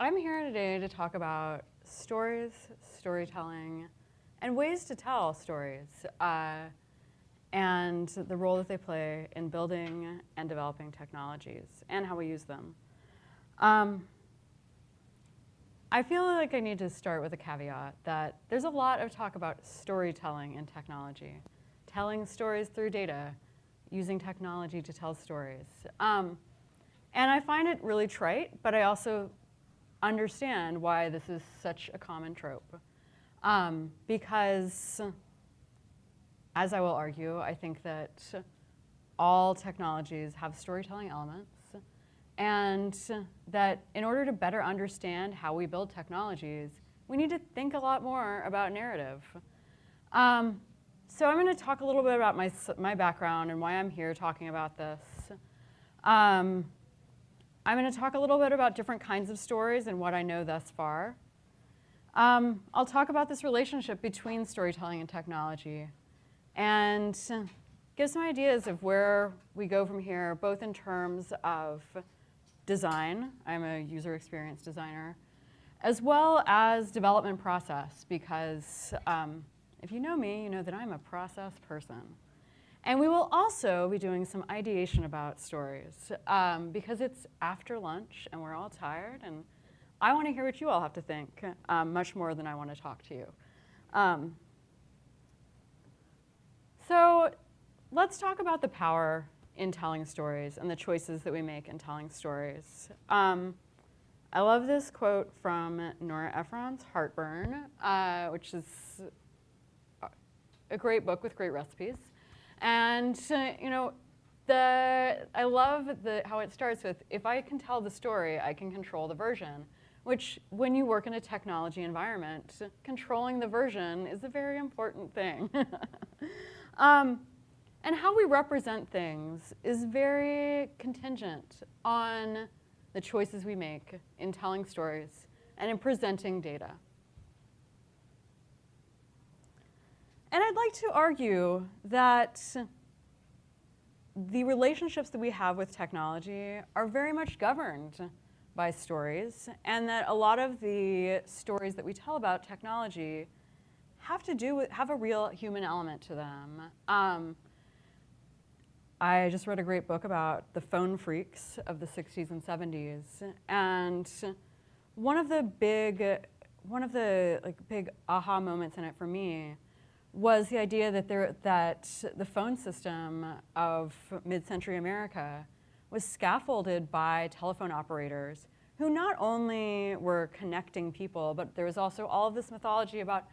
I'm here today to talk about stories, storytelling, and ways to tell stories, uh, and the role that they play in building and developing technologies, and how we use them. Um, I feel like I need to start with a caveat that there's a lot of talk about storytelling in technology, telling stories through data, using technology to tell stories. Um, and I find it really trite, but I also understand why this is such a common trope. Um, because, as I will argue, I think that all technologies have storytelling elements, and that in order to better understand how we build technologies, we need to think a lot more about narrative. Um, so I'm going to talk a little bit about my, my background and why I'm here talking about this. Um, I'm going to talk a little bit about different kinds of stories and what I know thus far. Um, I'll talk about this relationship between storytelling and technology and give some ideas of where we go from here, both in terms of design, I'm a user experience designer, as well as development process, because um, if you know me, you know that I'm a process person. And we will also be doing some ideation about stories um, because it's after lunch and we're all tired and I want to hear what you all have to think um, much more than I want to talk to you. Um, so let's talk about the power in telling stories and the choices that we make in telling stories. Um, I love this quote from Nora Ephron's Heartburn, uh, which is a great book with great recipes. And uh, you know, the, I love the, how it starts with, if I can tell the story, I can control the version, which when you work in a technology environment, controlling the version is a very important thing. um, and how we represent things is very contingent on the choices we make in telling stories and in presenting data. And I'd like to argue that the relationships that we have with technology are very much governed by stories, and that a lot of the stories that we tell about technology have to do with, have a real human element to them. Um, I just read a great book about the phone phreaks of the 60s and 70s, and one of the big, one of the like big aha moments in it for me was the idea that, there, that the phone system of mid-century America was scaffolded by telephone operators who not only were connecting people, but there was also all of this mythology about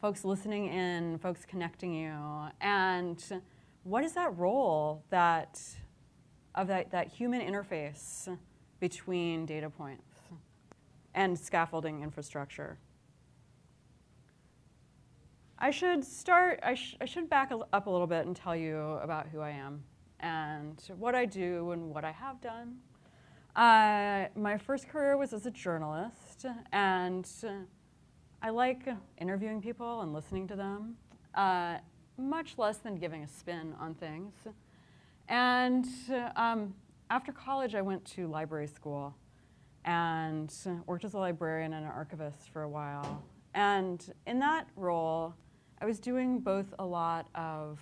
folks listening in, folks connecting you. And what is that role that, of that, that human interface between data points and scaffolding infrastructure? I should start, I, sh I should back up a little bit and tell you about who I am and what I do and what I have done. Uh, my first career was as a journalist and I like interviewing people and listening to them, uh, much less than giving a spin on things. And um, after college, I went to library school and worked as a librarian and an archivist for a while. And in that role, I was doing both a lot of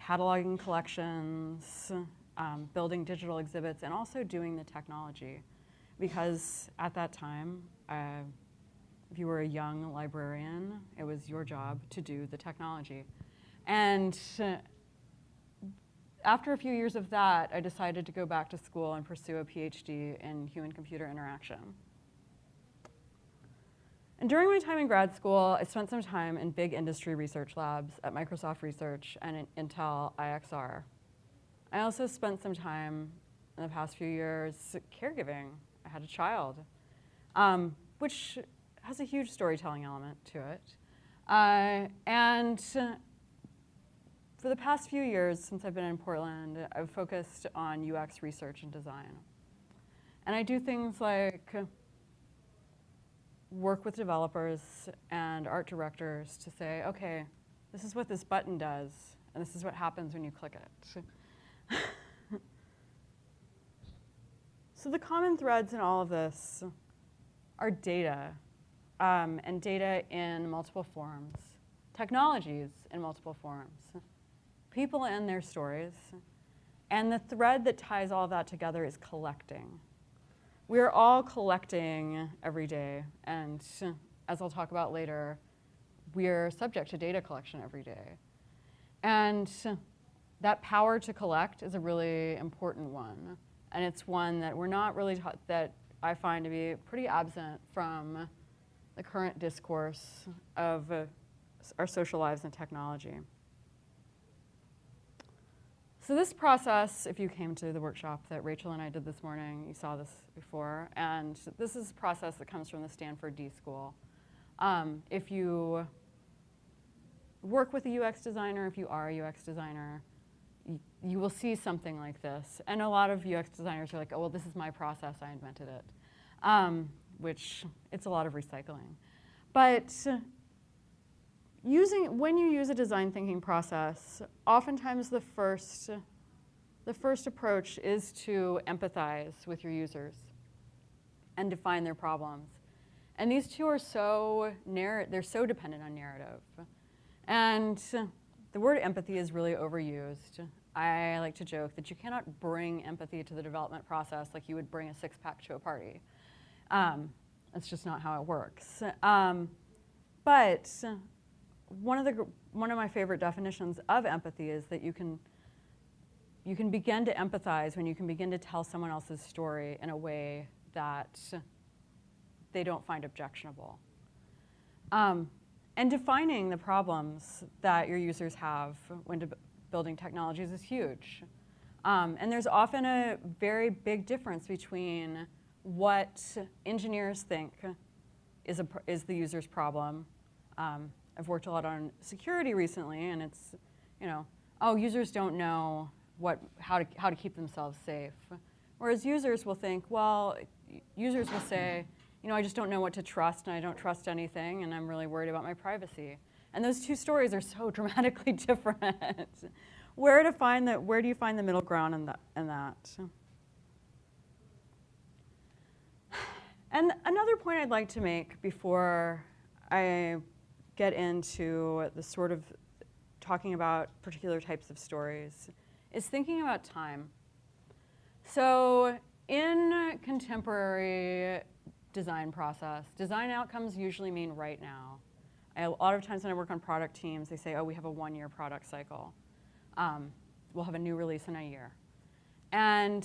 cataloging collections, um, building digital exhibits, and also doing the technology. Because at that time, uh, if you were a young librarian, it was your job to do the technology. And uh, after a few years of that, I decided to go back to school and pursue a PhD in human-computer interaction. And during my time in grad school, I spent some time in big industry research labs at Microsoft Research and Intel IXR. I also spent some time in the past few years caregiving. I had a child, um, which has a huge storytelling element to it. Uh, and for the past few years since I've been in Portland, I've focused on UX research and design. And I do things like work with developers and art directors to say, okay, this is what this button does, and this is what happens when you click it. so the common threads in all of this are data, um, and data in multiple forms, technologies in multiple forms, people and their stories, and the thread that ties all of that together is collecting. We're all collecting every day, and as I'll talk about later, we're subject to data collection every day. And that power to collect is a really important one. And it's one that we're not really taught, that I find to be pretty absent from the current discourse of uh, our social lives and technology. So this process, if you came to the workshop that Rachel and I did this morning, you saw this before, and this is a process that comes from the Stanford D School. Um, if you work with a UX designer, if you are a UX designer, you, you will see something like this. And a lot of UX designers are like, oh, well, this is my process, I invented it. Um, which, it's a lot of recycling. But using, when you use a design thinking process, oftentimes the first, the first approach is to empathize with your users and define their problems. And these two are so, they're so dependent on narrative. And the word empathy is really overused. I like to joke that you cannot bring empathy to the development process like you would bring a six-pack to a party. Um, that's just not how it works. Um, but one of, the, one of my favorite definitions of empathy is that you can, you can begin to empathize when you can begin to tell someone else's story in a way that they don't find objectionable. Um, and defining the problems that your users have when building technologies is huge. Um, and there's often a very big difference between what engineers think is, a, is the user's problem um, I've worked a lot on security recently, and it's, you know, oh, users don't know what, how, to, how to keep themselves safe. Whereas users will think, well, users will say, you know, I just don't know what to trust, and I don't trust anything, and I'm really worried about my privacy. And those two stories are so dramatically different. where to find that? Where do you find the middle ground in that? In that? And another point I'd like to make before I get into the sort of talking about particular types of stories is thinking about time. So in contemporary design process, design outcomes usually mean right now. I, a lot of times when I work on product teams, they say, oh, we have a one-year product cycle. Um, we'll have a new release in a year. And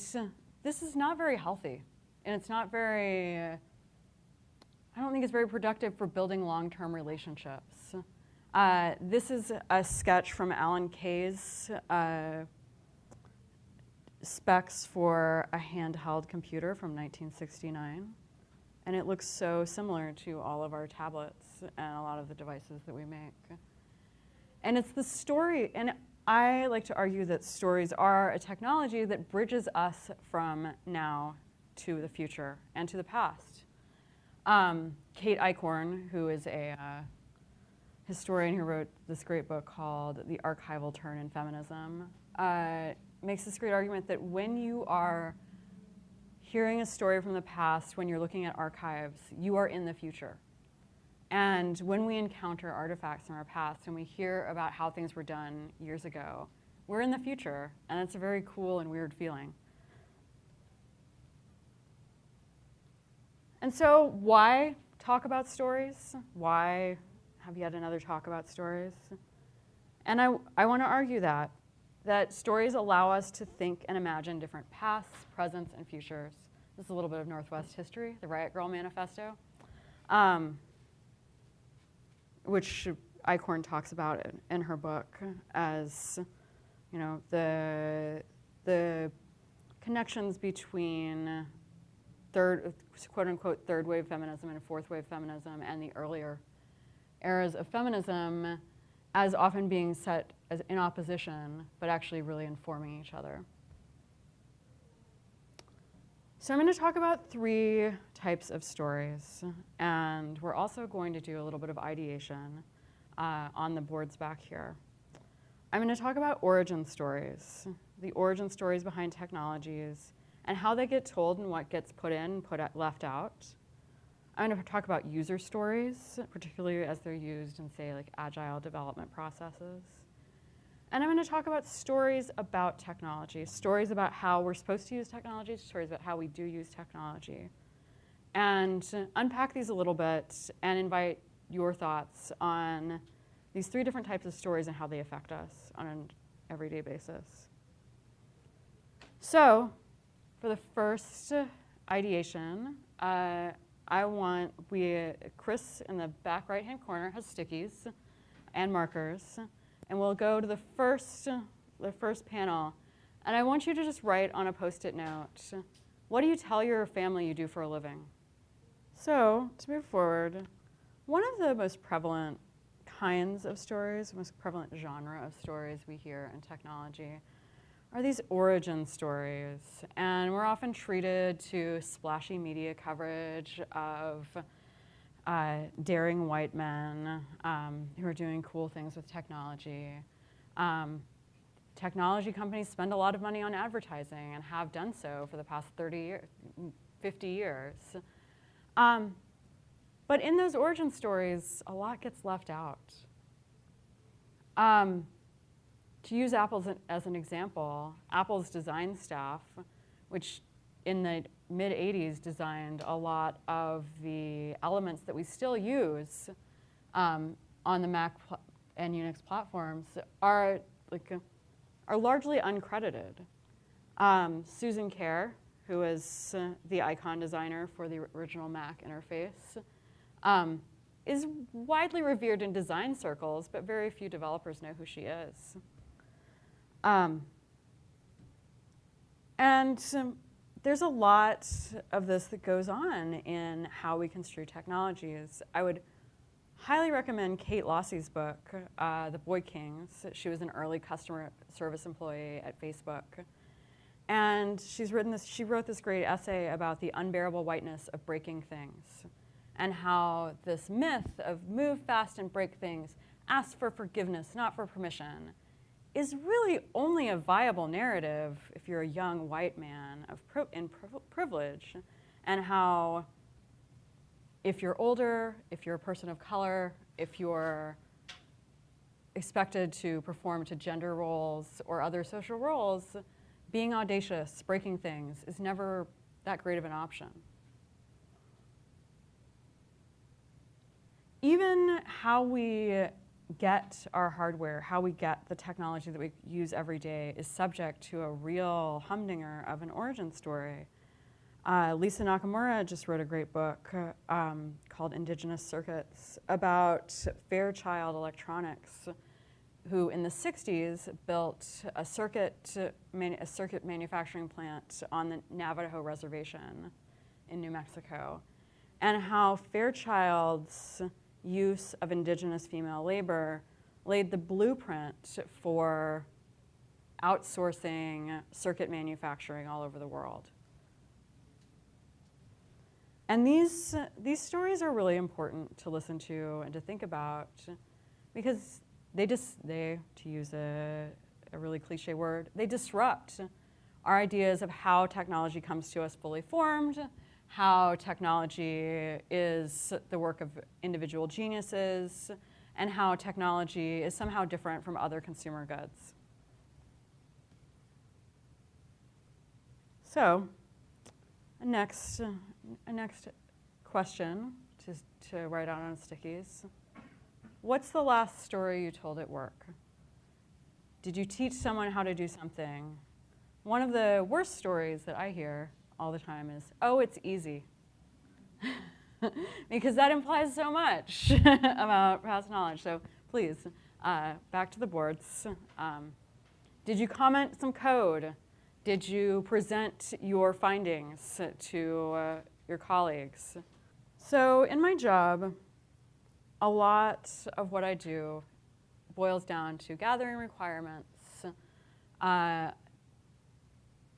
this is not very healthy. And it's not very I don't think it's very productive for building long-term relationships. Uh, this is a sketch from Alan Kay's uh, specs for a handheld computer from 1969. And it looks so similar to all of our tablets and a lot of the devices that we make. And it's the story, and I like to argue that stories are a technology that bridges us from now to the future and to the past. Um, Kate Eichhorn, who is a uh, historian who wrote this great book called The Archival Turn in Feminism, uh, makes this great argument that when you are hearing a story from the past, when you're looking at archives, you are in the future. And when we encounter artifacts from our past and we hear about how things were done years ago, we're in the future, and it's a very cool and weird feeling. And so why talk about stories? Why have yet another talk about stories? And I, I want to argue that, that stories allow us to think and imagine different pasts, presents, and futures. This is a little bit of Northwest history, the Riot Grrrl Manifesto, um, which Eichhorn talks about in her book as, you know, the, the connections between third, quote unquote, third wave feminism and fourth wave feminism and the earlier eras of feminism as often being set as in opposition, but actually really informing each other. So I'm going to talk about three types of stories, and we're also going to do a little bit of ideation uh, on the boards back here. I'm going to talk about origin stories, the origin stories behind technologies, and how they get told and what gets put in, put left out. I'm going to talk about user stories, particularly as they're used in, say, like agile development processes. And I'm going to talk about stories about technology, stories about how we're supposed to use technology, stories about how we do use technology. And unpack these a little bit and invite your thoughts on these three different types of stories and how they affect us on an everyday basis. So, for the first ideation, uh, I want, we, Chris in the back right hand corner has stickies and markers. And we'll go to the first, the first panel. And I want you to just write on a post-it note, what do you tell your family you do for a living? So to move forward, one of the most prevalent kinds of stories, most prevalent genre of stories we hear in technology are these origin stories. And we're often treated to splashy media coverage of uh, daring white men um, who are doing cool things with technology. Um, technology companies spend a lot of money on advertising and have done so for the past 30 years, 50 years. Um, but in those origin stories, a lot gets left out. To use Apple as an, example, Apple's design staff, which in the mid 80s designed a lot of the elements that we still use um, on the Mac and Unix platforms are like are largely uncredited. Um, Susan Kare, who is uh, the icon designer for the original Mac interface, um, is widely revered in design circles, but very few developers know who she is. Um, and um, there's a lot of this that goes on in how we construe technologies. I would highly recommend Kate Losse's book, uh, The Boy Kings. She was an early customer service employee at Facebook. And she's written this, she wrote this great essay about the unbearable whiteness of breaking things and how this myth of move fast and break things, asks for forgiveness, not for permission, is really only a viable narrative if you're a young white man of in pri privilege, and how if you're older, if you're a person of color, if you're expected to perform to gender roles or other social roles, being audacious, breaking things, is never that great of an option. Even how we get our hardware, how we get the technology that we use every day is subject to a real humdinger of an origin story. Uh, Lisa Nakamura just wrote a great book um, called Indigenous Circuits about Fairchild Electronics, who in the 60s built a circuit, a circuit manufacturing plant on the Navajo Reservation in New Mexico, and how Fairchild's use of indigenous female labor laid the blueprint for outsourcing circuit manufacturing all over the world. And these, these stories are really important to listen to and to think about because they just, they, to use a, a really cliche word, they disrupt our ideas of how technology comes to us fully formed, how technology is the work of individual geniuses, and how technology is somehow different from other consumer goods. So, a next, next question to, to write out on stickies. What's the last story you told at work? Did you teach someone how to do something? One of the worst stories that I hear all the time is, oh, it's easy. because that implies so much about past knowledge. So please, uh, back to the boards. Um, did you comment some code? Did you present your findings to uh, your colleagues? So in my job, a lot of what I do boils down to gathering requirements, uh,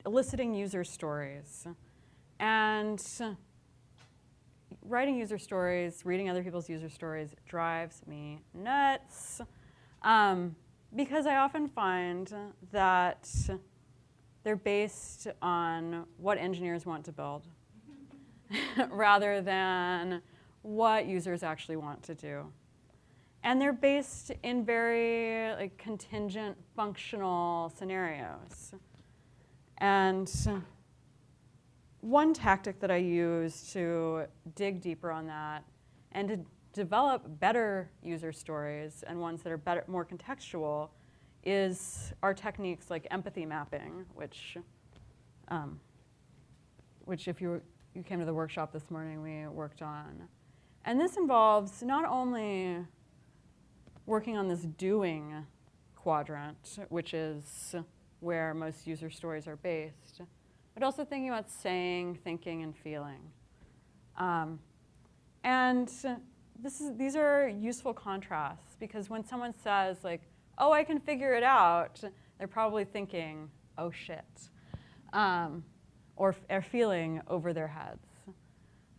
eliciting user stories. And writing user stories, reading other people's user stories drives me nuts um, because I often find that they're based on what engineers want to build. rather than what users actually want to do. And they're based in very like contingent functional scenarios. And one tactic that I use to dig deeper on that and to develop better user stories and ones that are better, more contextual is our techniques like empathy mapping, which, um, which if you, you came to the workshop this morning, we worked on. And this involves not only working on this doing quadrant, which is where most user stories are based, but also thinking about saying, thinking, and feeling. Um, and this is, these are useful contrasts because when someone says like, oh, I can figure it out, they're probably thinking, oh shit, um, or, or feeling over their heads.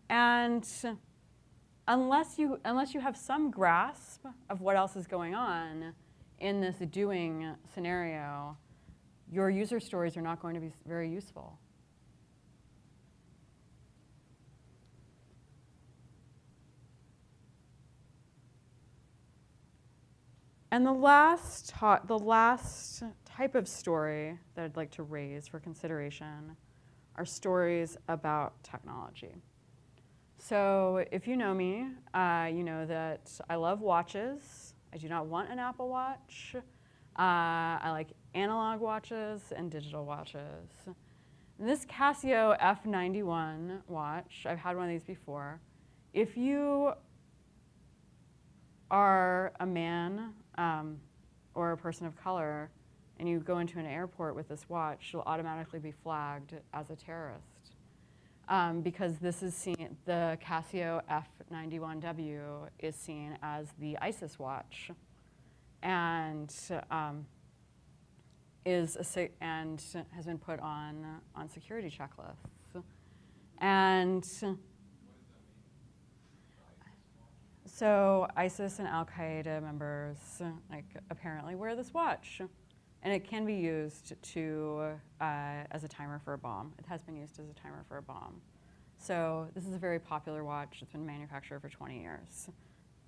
And unless you, unless you have some grasp of what else is going on in this doing scenario, your user stories are not going to be very useful. And the last, the last type of story that I'd like to raise for consideration are stories about technology. So if you know me, uh, you know that I love watches. I do not want an Apple Watch. Uh, I like analog watches and digital watches. And this Casio F91 watch, I've had one of these before. If you are a man um, or a person of color and you go into an airport with this watch, you'll automatically be flagged as a terrorist um, because this is seen, the Casio F91W is seen as the ISIS watch and um, is a, and has been put on on security checklists. And so ISIS and Al Qaeda members like apparently wear this watch, and it can be used to uh, as a timer for a bomb. It has been used as a timer for a bomb. So this is a very popular watch. It's been manufactured for 20 years.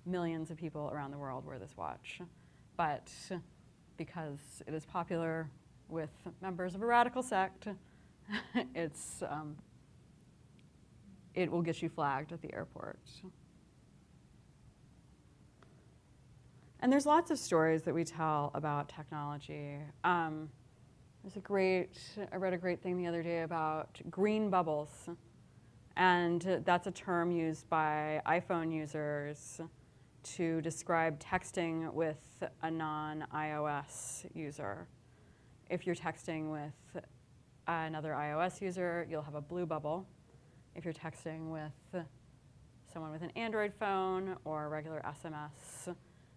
Millions of people around the world wear this watch, but because it is popular with members of a radical sect, it's um, it will get you flagged at the airport. And there's lots of stories that we tell about technology. Um, there's a great, I read a great thing the other day about green bubbles. And that's a term used by iPhone users to describe texting with a non-iOS user. If you're texting with another iOS user, you'll have a blue bubble. If you're texting with someone with an Android phone or a regular SMS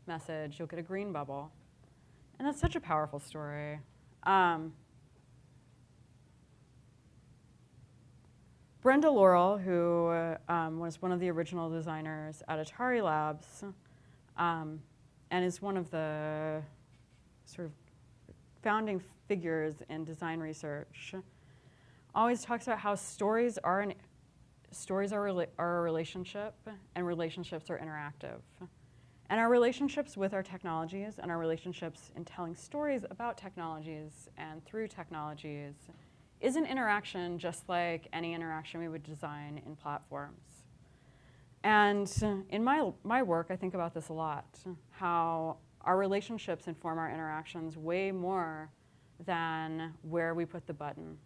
message, you'll get a green bubble. And that's such a powerful story. Um, Brenda Laurel, who um, was one of the original designers at Atari Labs, um, and is one of the sort of founding figures in design research, always talks about how stories are an, stories are, are a relationship, and relationships are interactive. And our relationships with our technologies and our relationships in telling stories about technologies and through technologies is an interaction just like any interaction we would design in platforms. And in my, my work, I think about this a lot, how our relationships inform our interactions way more than where we put the button.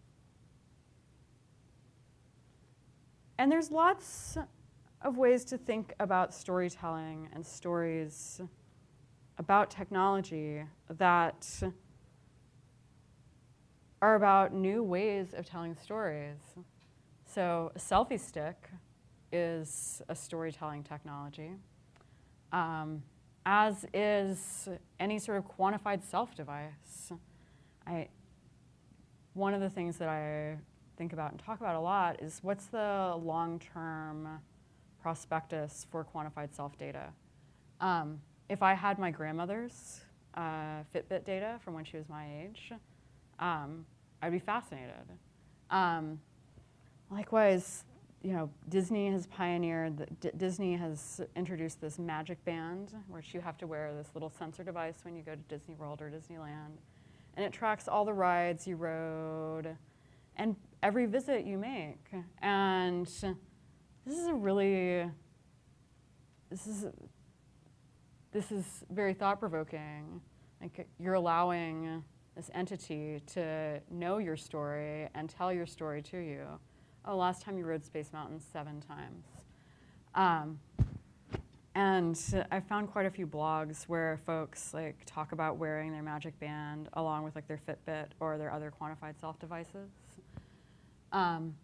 And there's lots of ways to think about storytelling and stories about technology that are about new ways of telling stories. So a selfie stick is a storytelling technology, um, as is any sort of quantified self device. I, one of the things that I think about and talk about a lot is what's the long-term prospectus for quantified self-data. Um, if I had my grandmother's uh, Fitbit data from when she was my age, um, I'd be fascinated. Um, likewise, you know, Disney has pioneered, the, D- Disney has introduced this magic band, which you have to wear this little sensor device when you go to Disney World or Disneyland. And it tracks all the rides you rode and every visit you make. And this is a really, this is, this is very thought provoking. Like you're allowing this entity to know your story and tell your story to you. Oh, last time you rode Space Mountain seven times. Um, and I found quite a few blogs where folks like talk about wearing their Magic Band along with like their Fitbit or their other quantified self devices. Um,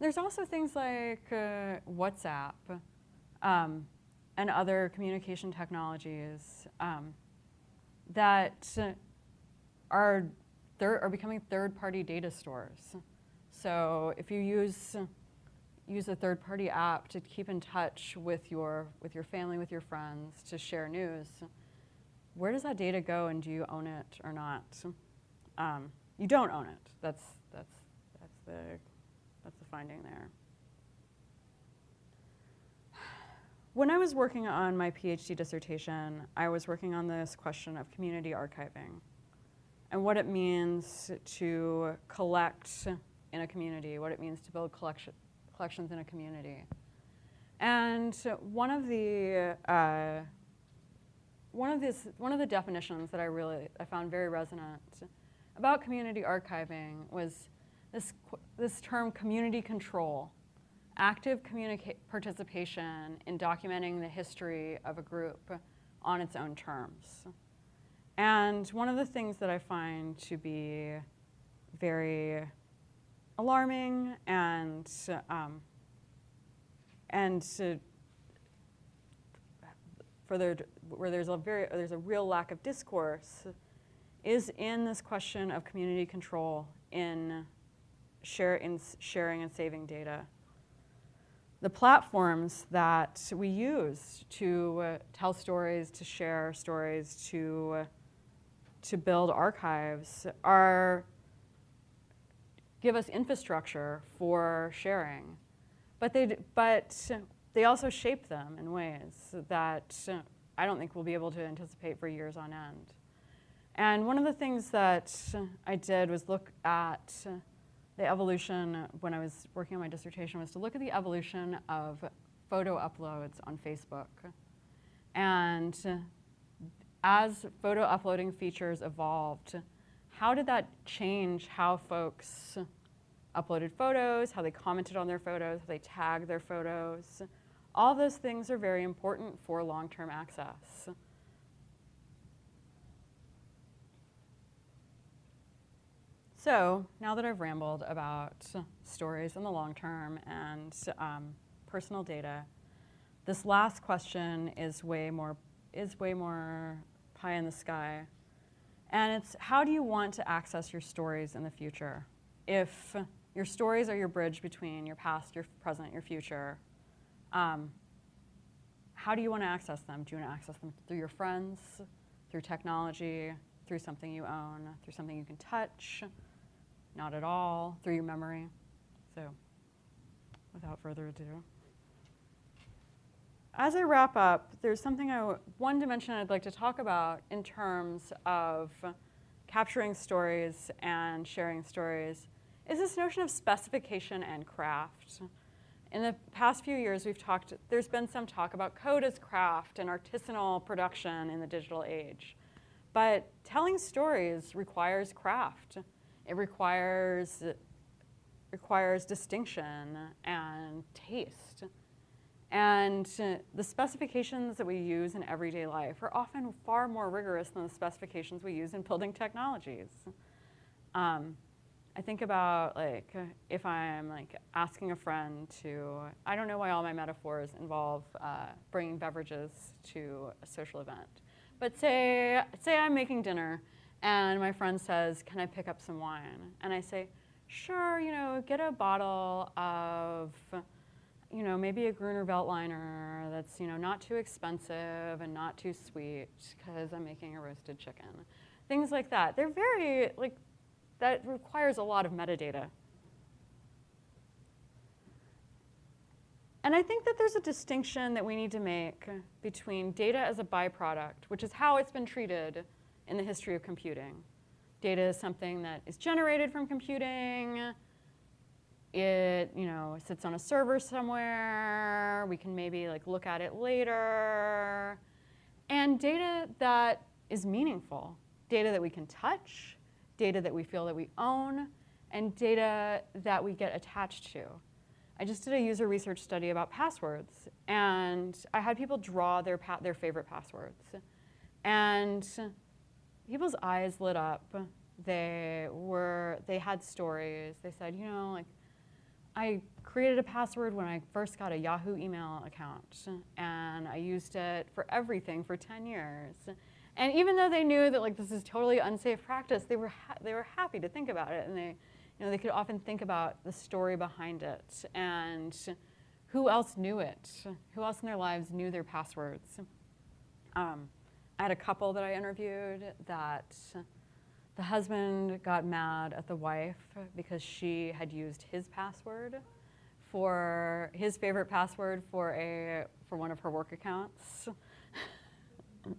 there's also things like uh, WhatsApp um, and other communication technologies um, that are, are becoming third-party data stores. So if you use, use a third-party app to keep in touch with your, with your family, with your friends, to share news, where does that data go and do you own it or not? Um, you don't own it. That's, that's, that's, the, that's the finding there. When I was working on my PhD dissertation, I was working on this question of community archiving and what it means to collect in a community, what it means to build collection, collections in a community. And one of the uh, one of this one of the definitions that I really I found very resonant about community archiving was this this term community control, active participation in documenting the history of a group on its own terms. And one of the things that I find to be very alarming and um, and for there, where there's a very there's a real lack of discourse is in this question of community control in share in sharing and saving data. The platforms that we use to uh, tell stories, to share stories, to uh, to build archives are give us infrastructure for sharing, but they but they also shape them in ways that I don't think we'll be able to anticipate for years on end. And one of the things that I did was look at the evolution when I was working on my dissertation was to look at the evolution of photo uploads on Facebook. And as photo uploading features evolved, how did that change how folks uploaded photos, how they commented on their photos, how they tagged their photos? All those things are very important for long-term access. So now that I've rambled about stories in the long term and um, personal data, this last question is way more is way more pie in the sky. And it's how do you want to access your stories in the future? If your stories are your bridge between your past, your present, your future, um, how do you want to access them? Do you want to access them through your friends, through technology, through something you own, through something you can touch? Not at all, through your memory. So, without further ado. As I wrap up, there's something I, one dimension I'd like to talk about in terms of capturing stories and sharing stories is this notion of specification and craft. In the past few years, we've talked, there's been some talk about code as craft and artisanal production in the digital age. But telling stories requires craft. It requires, requires distinction and taste. And the specifications that we use in everyday life are often far more rigorous than the specifications we use in building technologies. Um, I think about like if I'm like asking a friend to, I don't know why all my metaphors involve uh, bringing beverages to a social event, but say, say I'm making dinner and my friend says, can I pick up some wine? And I say, sure, you know, get a bottle of you know, maybe a Gruner Veltliner that's, you know, not too expensive and not too sweet because I'm making a roasted chicken. Things like that. They're very, like, that requires a lot of metadata. And I think that there's a distinction that we need to make between data as a byproduct, which is how it's been treated in the history of computing. Data is something that is generated from computing. It, you know, sits on a server somewhere. We can maybe like look at it later. And data that is meaningful, data that we can touch, data that we feel that we own, and data that we get attached to. I just did a user research study about passwords, and I had people draw their, their favorite passwords. And people's eyes lit up. They were, they had stories. They said, you know, like, I created a password when I first got a Yahoo email account, and I used it for everything for 10 years. And even though they knew that like this is totally unsafe practice, they were they were happy to think about it, and they you know, they could often think about the story behind it and who else knew it? Who else in their lives knew their passwords? Um, I had a couple that I interviewed that the husband got mad at the wife because she had used his password for his favorite password for a for one of her work accounts.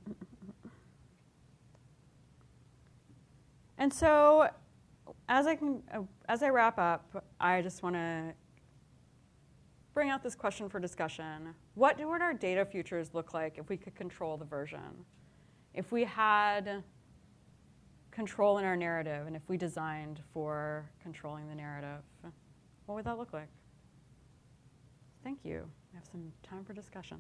and so as I, can, as I wrap up, I just want to bring out this question for discussion. What would our data futures look like if we could control the version? If we had control in our narrative and if we designed for controlling the narrative, what would that look like? Thank you. We have some time for discussion.